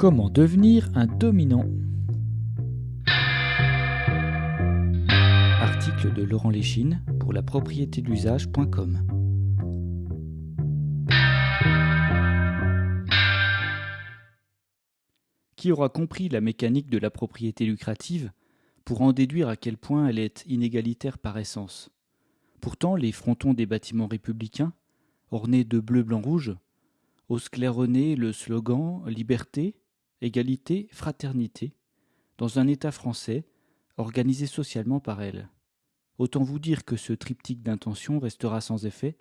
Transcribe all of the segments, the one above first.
Comment devenir un dominant Article de Laurent Léchine pour la propriété d'usage.com. Qui aura compris la mécanique de la propriété lucrative pour en déduire à quel point elle est inégalitaire par essence? Pourtant, les frontons des bâtiments républicains, ornés de bleu, blanc, rouge, osent claironner le slogan Liberté, égalité, fraternité, dans un État français organisé socialement par elle. Autant vous dire que ce triptyque d'intention restera sans effet,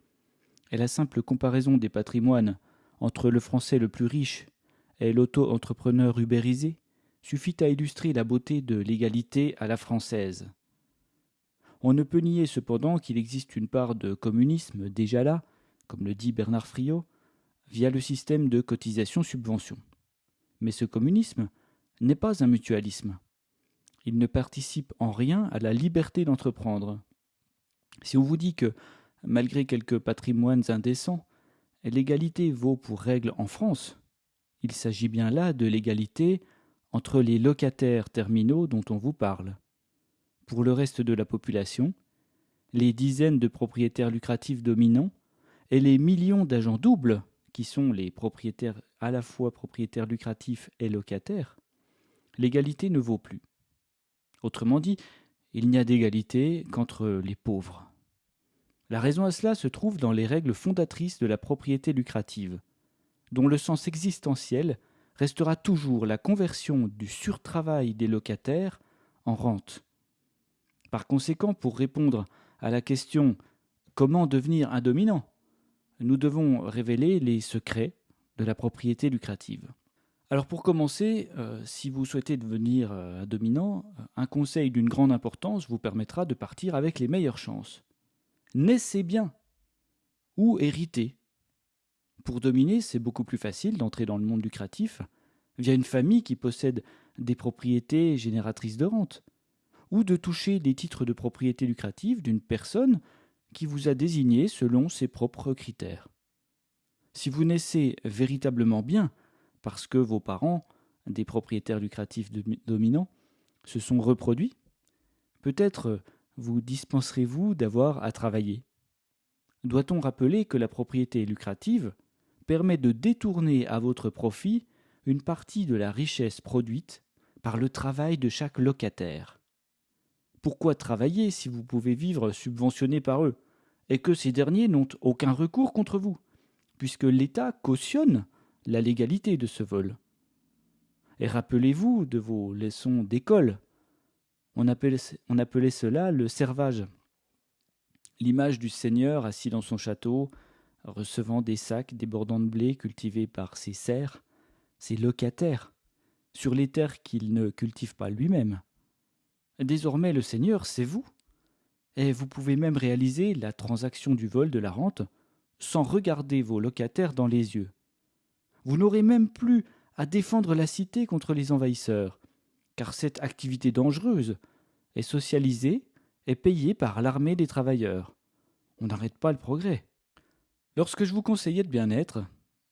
et la simple comparaison des patrimoines entre le français le plus riche et l'auto-entrepreneur ubérisé suffit à illustrer la beauté de l'égalité à la française. On ne peut nier cependant qu'il existe une part de communisme déjà là, comme le dit Bernard Friot, via le système de cotisation-subvention. Mais ce communisme n'est pas un mutualisme. Il ne participe en rien à la liberté d'entreprendre. Si on vous dit que, malgré quelques patrimoines indécents, l'égalité vaut pour règle en France, il s'agit bien là de l'égalité entre les locataires terminaux dont on vous parle. Pour le reste de la population, les dizaines de propriétaires lucratifs dominants et les millions d'agents doubles qui sont les propriétaires à la fois propriétaires lucratifs et locataires, l'égalité ne vaut plus. Autrement dit, il n'y a d'égalité qu'entre les pauvres. La raison à cela se trouve dans les règles fondatrices de la propriété lucrative, dont le sens existentiel restera toujours la conversion du surtravail des locataires en rente. Par conséquent, pour répondre à la question comment devenir un dominant, nous devons révéler les secrets de la propriété lucrative. Alors pour commencer, euh, si vous souhaitez devenir euh, dominant, un conseil d'une grande importance vous permettra de partir avec les meilleures chances. Naissez bien ou héritez. Pour dominer, c'est beaucoup plus facile d'entrer dans le monde lucratif via une famille qui possède des propriétés génératrices de rente, ou de toucher des titres de propriété lucrative d'une personne qui vous a désigné selon ses propres critères. Si vous naissez véritablement bien, parce que vos parents, des propriétaires lucratifs dominants, se sont reproduits, peut-être vous dispenserez-vous d'avoir à travailler. Doit-on rappeler que la propriété lucrative permet de détourner à votre profit une partie de la richesse produite par le travail de chaque locataire? Pourquoi travailler si vous pouvez vivre subventionné par eux et que ces derniers n'ont aucun recours contre vous, puisque l'État cautionne la légalité de ce vol Et rappelez-vous de vos leçons d'école. On appelait, cela le servage. L'image du seigneur assis dans son château, recevant des sacs débordant de blé cultivés par ses serfs, ses locataires, sur les terres qu'il ne cultive pas lui-même. Désormais le Seigneur, c'est vous. Et vous pouvez même réaliser la transaction du vol de la rente sans regarder vos locataires dans les yeux. Vous n'aurez même plus à défendre la cité contre les envahisseurs, car cette activité dangereuse est socialisée et payée par l'armée des travailleurs. On n'arrête pas le progrès. Lorsque je vous conseillais de bien-être,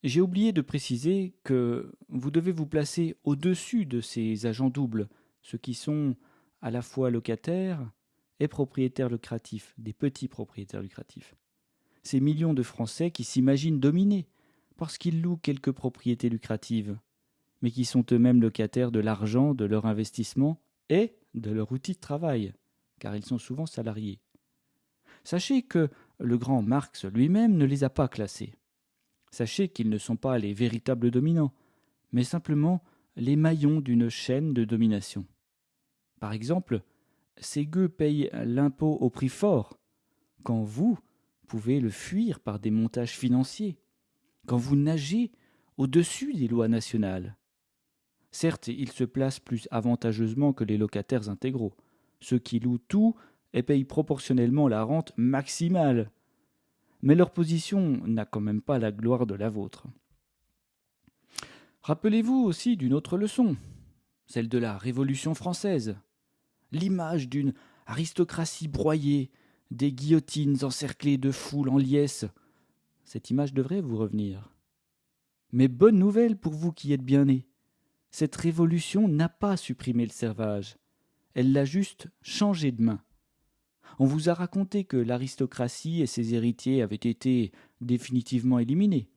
j'ai oublié de préciser que vous devez vous placer au-dessus de ces agents doubles, ceux qui sont à la fois locataires et propriétaires lucratifs, des petits propriétaires lucratifs. Ces millions de Français qui s'imaginent dominés parce qu'ils louent quelques propriétés lucratives, mais qui sont eux-mêmes locataires de l'argent de leur investissement et de leur outil de travail, car ils sont souvent salariés. Sachez que le grand Marx lui-même ne les a pas classés. Sachez qu'ils ne sont pas les véritables dominants, mais simplement les maillons d'une chaîne de domination. Par exemple, ces gueux payent l'impôt au prix fort, quand vous pouvez le fuir par des montages financiers, quand vous nagez au-dessus des lois nationales. Certes, ils se placent plus avantageusement que les locataires intégraux, ceux qui louent tout et payent proportionnellement la rente maximale. Mais leur position n'a quand même pas la gloire de la vôtre. Rappelez-vous aussi d'une autre leçon, celle de la Révolution française l'image d'une aristocratie broyée, des guillotines encerclées de foules en liesse. Cette image devrait vous revenir. Mais bonne nouvelle pour vous qui êtes bien nés. cette révolution n'a pas supprimé le servage, elle l'a juste changé de main. On vous a raconté que l'aristocratie et ses héritiers avaient été définitivement éliminés.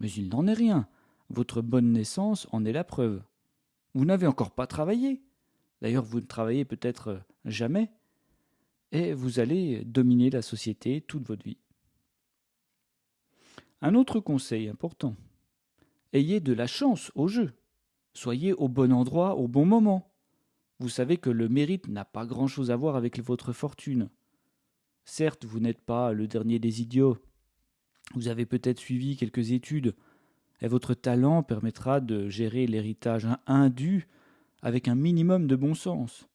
Mais il n'en est rien. Votre bonne naissance en est la preuve. Vous n'avez encore pas travaillé. D'ailleurs, vous ne travaillez peut-être jamais. Et vous allez dominer la société toute votre vie. Un autre conseil important. Ayez de la chance au jeu. Soyez au bon endroit au bon moment. Vous savez que le mérite n'a pas grand-chose à voir avec votre fortune. Certes, vous n'êtes pas le dernier des idiots. Vous avez peut-être suivi quelques études, et votre talent permettra de gérer l'héritage indu avec un minimum de bon sens.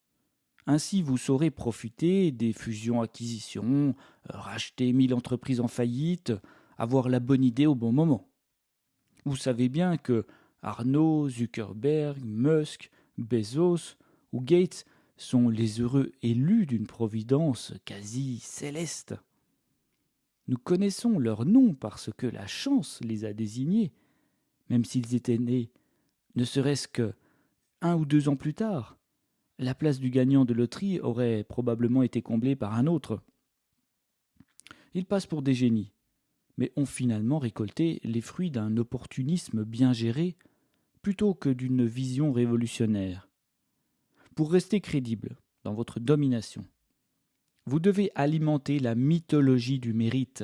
Ainsi, vous saurez profiter des fusions-acquisitions, racheter mille entreprises en faillite, avoir la bonne idée au bon moment. Vous savez bien que Arnaud, Zuckerberg, Musk, Bezos ou Gates sont les heureux élus d'une providence quasi céleste. Nous connaissons leurs noms parce que la chance les a désignés, même s'ils étaient nés, ne serait-ce que un ou deux ans plus tard. La place du gagnant de loterie aurait probablement été comblée par un autre. Ils passent pour des génies, mais ont finalement récolté les fruits d'un opportunisme bien géré plutôt que d'une vision révolutionnaire. Pour rester crédible dans votre domination, vous devez alimenter la mythologie du mérite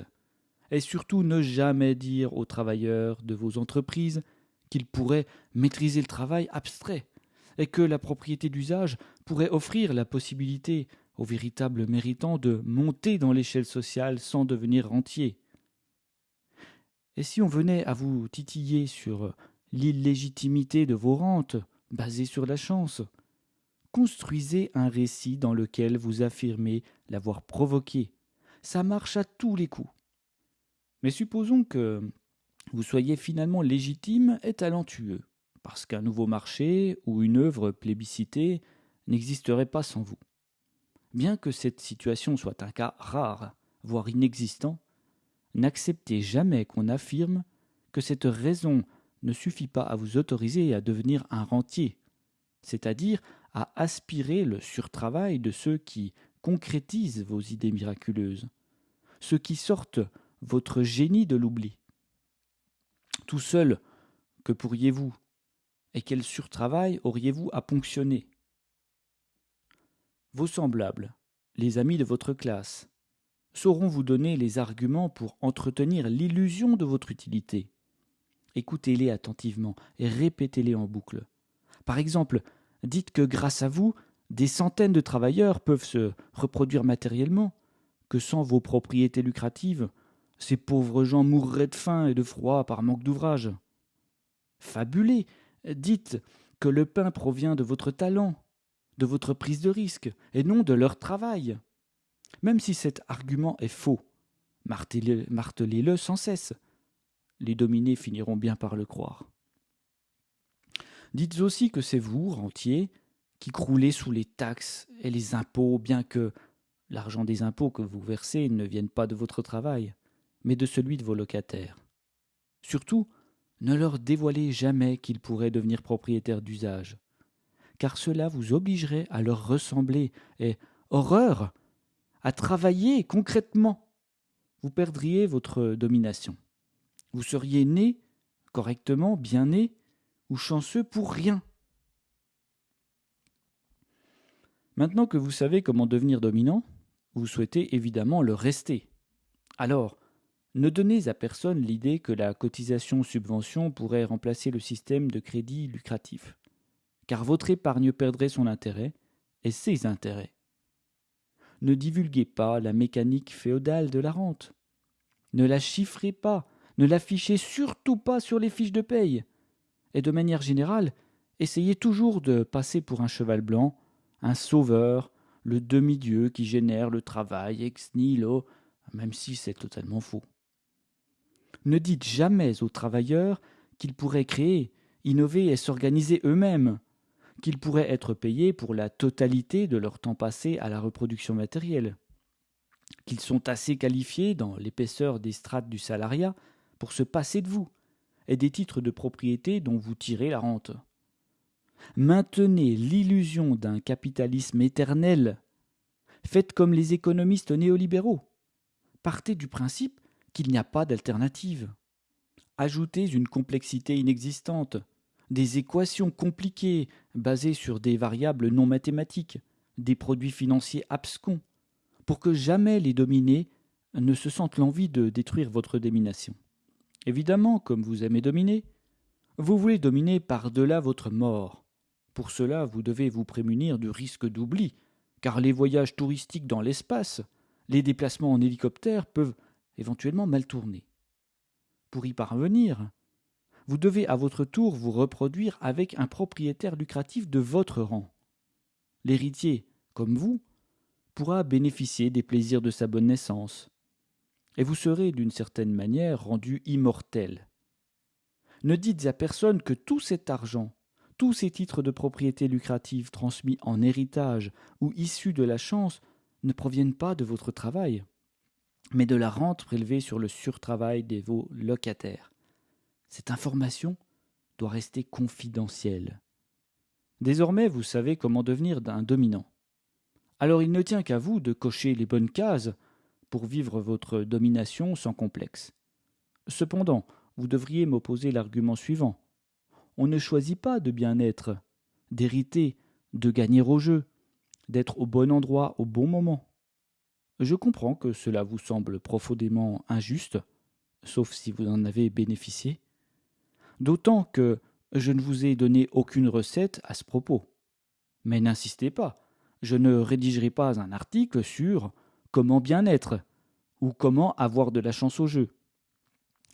et surtout ne jamais dire aux travailleurs de vos entreprises qu'ils pourraient maîtriser le travail abstrait et que la propriété d'usage pourrait offrir la possibilité aux véritables méritants de monter dans l'échelle sociale sans devenir rentiers. Et si on venait à vous titiller sur l'illégitimité de vos rentes, basées sur la chance, construisez un récit dans lequel vous affirmez l'avoir provoqué. Ça marche à tous les coups. Mais supposons que vous soyez finalement légitime et talentueux, parce qu'un nouveau marché ou une œuvre plébiscitée n'existerait pas sans vous. Bien que cette situation soit un cas rare, voire inexistant, n'acceptez jamais qu'on affirme que cette raison ne suffit pas à vous autoriser à devenir un rentier, c'est-à-dire à aspirer le surtravail de ceux qui concrétisent vos idées miraculeuses, ceux qui sortent votre génie de l'oubli. Tout seul, que pourriez-vous Et quel surtravail auriez-vous à ponctionner? Vos semblables, les amis de votre classe, sauront vous donner les arguments pour entretenir l'illusion de votre utilité. Écoutez-les attentivement et répétez-les en boucle. Par exemple, dites que grâce à vous, des centaines de travailleurs peuvent se reproduire matériellement, que sans vos propriétés lucratives, ces pauvres gens mourraient de faim et de froid par manque d'ouvrage. Fabulez, dites que le pain provient de votre talent, de votre prise de risque, et non de leur travail. Même si cet argument est faux, martelez-le sans cesse. Les dominés finiront bien par le croire. Dites aussi que c'est vous, rentiers, qui croulez sous les taxes et les impôts, bien que l'argent des impôts que vous versez ne vienne pas de votre travail, mais de celui de vos locataires. Surtout, ne leur dévoilez jamais qu'ils pourraient devenir propriétaires d'usage, car cela vous obligerait à leur ressembler, et, horreur, à travailler concrètement. Vous perdriez votre domination. Vous seriez né, correctement, bien né, ou chanceux pour rien. Maintenant que vous savez comment devenir dominant, vous souhaitez évidemment le rester. Alors, ne donnez à personne l'idée que la cotisation-subvention pourrait remplacer le système de crédit lucratif, car votre épargne perdrait son intérêt et ses intérêts. Ne divulguez pas la mécanique féodale de la rente. Ne la chiffrez pas, ne l'affichez surtout pas sur les fiches de paye et de manière générale, essayez toujours de passer pour un cheval blanc, un sauveur, le demi-dieu qui génère le travail ex nihilo, même si c'est totalement faux. Ne dites jamais aux travailleurs qu'ils pourraient créer, innover et s'organiser eux-mêmes, qu'ils pourraient être payés pour la totalité de leur temps passé à la reproduction matérielle, qu'ils sont assez qualifiés dans l'épaisseur des strates du salariat pour se passer de vous, et des titres de propriété dont vous tirez la rente. Maintenez l'illusion d'un capitalisme éternel. Faites comme les économistes néolibéraux. Partez du principe qu'il n'y a pas d'alternative. Ajoutez une complexité inexistante, des équations compliquées basées sur des variables non mathématiques, des produits financiers abscons, pour que jamais les dominés ne se sentent l'envie de détruire votre domination. Évidemment, comme vous aimez dominer, vous voulez dominer par-delà votre mort. Pour cela, vous devez vous prémunir du risque d'oubli, car les voyages touristiques dans l'espace, les déplacements en hélicoptère peuvent éventuellement mal tourner. Pour y parvenir, vous devez à votre tour vous reproduire avec un propriétaire lucratif de votre rang. L'héritier, comme vous, pourra bénéficier des plaisirs de sa bonne naissance, et vous serez d'une certaine manière rendu immortel. Ne dites à personne que tout cet argent, tous ces titres de propriété lucrative transmis en héritage ou issus de la chance ne proviennent pas de votre travail, mais de la rente prélevée sur le surtravail de vos locataires. Cette information doit rester confidentielle. Désormais, vous savez comment devenir un dominant. Alors il ne tient qu'à vous de cocher les bonnes cases pour vivre votre domination sans complexe. Cependant, vous devriez m'opposer l'argument suivant. On ne choisit pas de bien être, d'hériter, de gagner au jeu, d'être au bon endroit au bon moment. Je comprends que cela vous semble profondément injuste, sauf si vous en avez bénéficié, d'autant que je ne vous ai donné aucune recette à ce propos. Mais n'insistez pas, je ne rédigerai pas un article sur comment bien être ou comment avoir de la chance au jeu,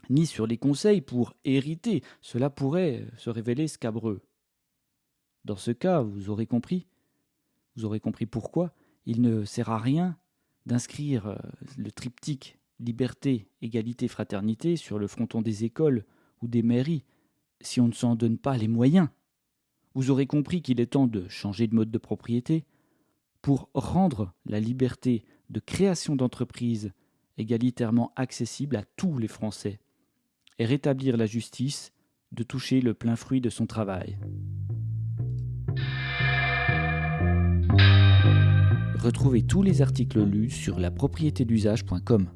ni sur les conseils pour hériter, cela pourrait se révéler scabreux. Dans ce cas, vous aurez compris, vous aurez compris pourquoi il ne sert à rien d'inscrire euh, le triptyque liberté, égalité, fraternité sur le fronton des écoles ou des mairies si on ne s'en donne pas les moyens. Vous aurez compris qu'il est temps de changer de mode de propriété pour rendre la liberté de création d'entreprises égalitairement accessible à tous les Français et rétablir la justice de toucher le plein fruit de son travail. Retrouvez tous les articles lus sur la propriété d'usage.com.